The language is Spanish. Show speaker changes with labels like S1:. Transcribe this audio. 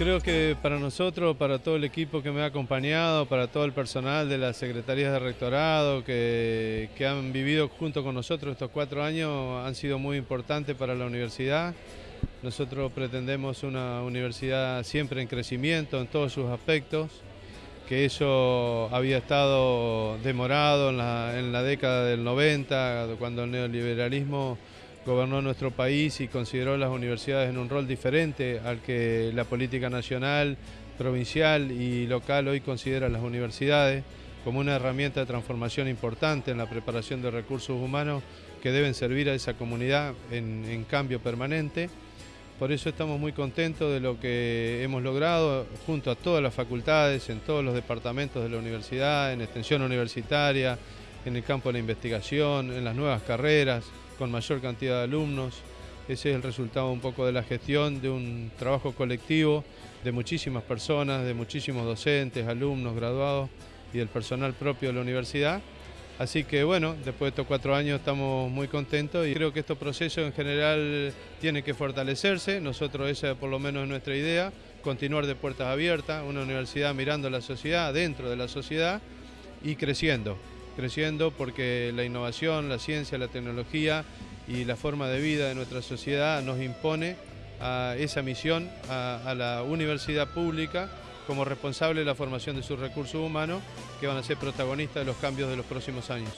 S1: Creo que para nosotros, para todo el equipo que me ha acompañado, para todo el personal de las secretarías de rectorado que, que han vivido junto con nosotros estos cuatro años, han sido muy importantes para la universidad. Nosotros pretendemos una universidad siempre en crecimiento en todos sus aspectos, que eso había estado demorado en la, en la década del 90, cuando el neoliberalismo gobernó nuestro país y consideró las universidades en un rol diferente al que la política nacional, provincial y local hoy considera las universidades como una herramienta de transformación importante en la preparación de recursos humanos que deben servir a esa comunidad en, en cambio permanente. Por eso estamos muy contentos de lo que hemos logrado junto a todas las facultades, en todos los departamentos de la universidad, en extensión universitaria, en el campo de la investigación, en las nuevas carreras, con mayor cantidad de alumnos. Ese es el resultado un poco de la gestión, de un trabajo colectivo de muchísimas personas, de muchísimos docentes, alumnos, graduados y del personal propio de la universidad. Así que bueno, después de estos cuatro años estamos muy contentos y creo que estos procesos en general tienen que fortalecerse. Nosotros esa por lo menos es nuestra idea, continuar de puertas abiertas, una universidad mirando la sociedad, dentro de la sociedad y creciendo creciendo porque la innovación, la ciencia, la tecnología y la forma de vida de nuestra sociedad nos impone a esa misión a, a la universidad pública como responsable de la formación de sus recursos humanos que van a ser protagonistas de los cambios de los próximos años.